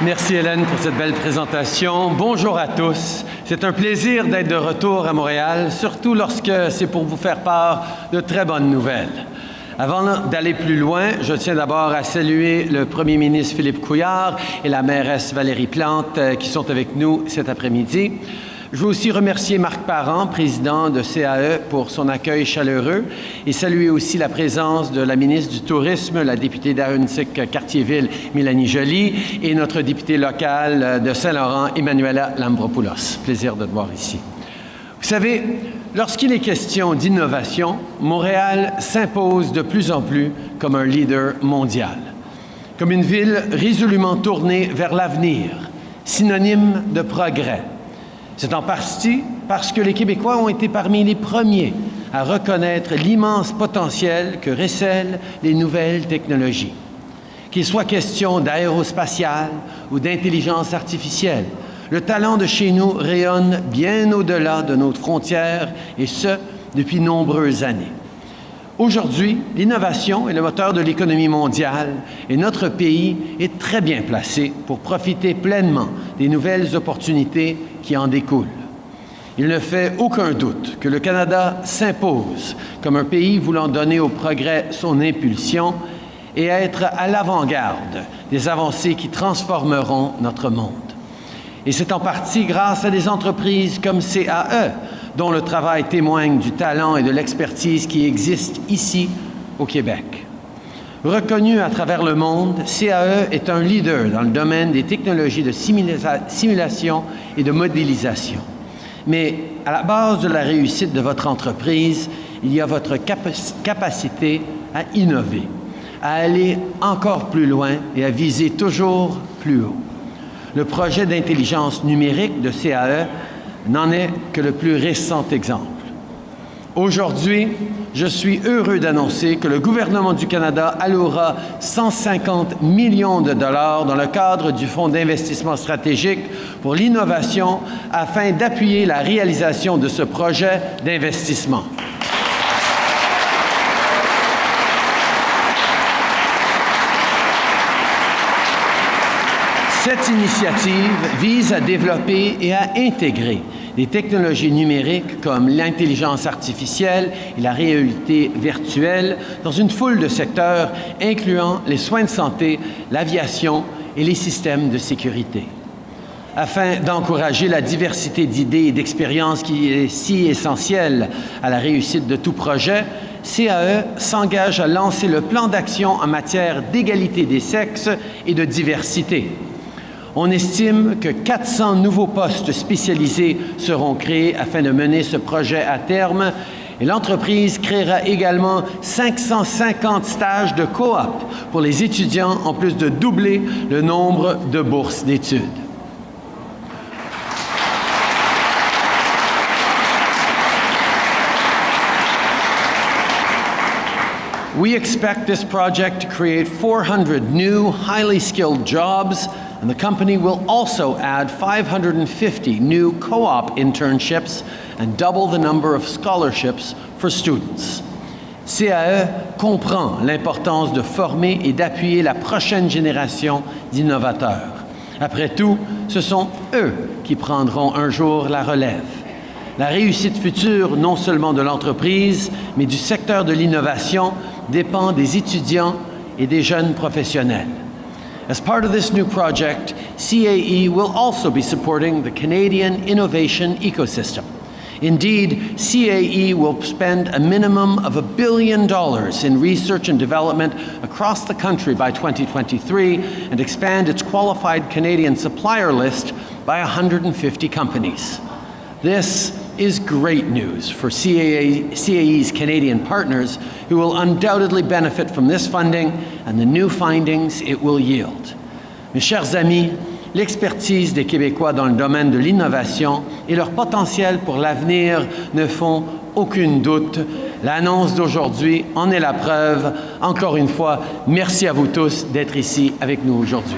Merci Hélène pour cette belle présentation. Bonjour à tous. C'est un plaisir d'être de retour à Montréal, surtout lorsque c'est pour vous faire part de très bonnes nouvelles. Avant d'aller plus loin, je tiens d'abord à saluer le premier ministre Philippe Couillard et la mairesse Valérie Plante euh, qui sont avec nous cet après-midi. Je veux aussi remercier Marc Parent, président de CAE, pour son accueil chaleureux et saluer aussi la présence de la ministre du Tourisme, la députée d'Aruntic-Cartierville, Mélanie Joly, et notre députée locale de Saint-Laurent, Emmanuela Lambropoulos. Plaisir de te voir ici. Vous savez, lorsqu'il est question d'innovation, Montréal s'impose de plus en plus comme un leader mondial, comme une ville résolument tournée vers l'avenir, synonyme de progrès, c'est en partie parce que les Québécois ont été parmi les premiers à reconnaître l'immense potentiel que recèlent les nouvelles technologies. Qu'il soit question d'aérospatiale ou d'intelligence artificielle, le talent de chez nous rayonne bien au-delà de nos frontières, et ce, depuis nombreuses années. Aujourd'hui, l'innovation est le moteur de l'économie mondiale et notre pays est très bien placé pour profiter pleinement des nouvelles opportunités qui en découlent. Il ne fait aucun doute que le Canada s'impose comme un pays voulant donner au progrès son impulsion et être à l'avant-garde des avancées qui transformeront notre monde. Et c'est en partie grâce à des entreprises comme CAE, dont le travail témoigne du talent et de l'expertise qui existent ici au Québec. Reconnu à travers le monde, CAE est un leader dans le domaine des technologies de simulation et de modélisation. Mais à la base de la réussite de votre entreprise, il y a votre capacité à innover, à aller encore plus loin et à viser toujours plus haut. Le projet d'intelligence numérique de CAE n'en est que le plus récent exemple. Aujourd'hui, je suis heureux d'annoncer que le gouvernement du Canada allouera 150 millions de dollars dans le cadre du Fonds d'investissement stratégique pour l'innovation afin d'appuyer la réalisation de ce projet d'investissement. Cette initiative vise à développer et à intégrer des technologies numériques comme l'intelligence artificielle et la réalité virtuelle dans une foule de secteurs incluant les soins de santé, l'aviation et les systèmes de sécurité. Afin d'encourager la diversité d'idées et d'expériences qui est si essentielle à la réussite de tout projet, CAE s'engage à lancer le plan d'action en matière d'égalité des sexes et de diversité. On estime que 400 nouveaux postes spécialisés seront créés afin de mener ce projet à terme et l'entreprise créera également 550 stages de coop pour les étudiants, en plus de doubler le nombre de bourses d'études. We expect this project to create 400 new, highly skilled jobs and the company will also add 550 new co-op internships and double the number of scholarships for students. CAE comprend l'importance de former et d'appuyer la prochaine génération d'innovateurs. Après tout, ce sont eux qui prendront un jour la relève. La réussite future, non seulement de l'entreprise, mais du secteur de l'innovation, dépend des étudiants et des jeunes professionnels. As part of this new project, CAE will also be supporting the Canadian innovation ecosystem. Indeed, CAE will spend a minimum of a billion dollars in research and development across the country by 2023 and expand its qualified Canadian supplier list by 150 companies. This is great news for CAA, CAE's Canadian partners who will undoubtedly benefit from this funding and the new findings it will yield. Mes chers amis, l'expertise des Québécois dans le domaine de l'innovation et leur potentiel pour l'avenir ne font aucune doute. L'annonce d'aujourd'hui en est la preuve. Encore une fois, merci à vous tous d'être ici avec nous aujourd'hui.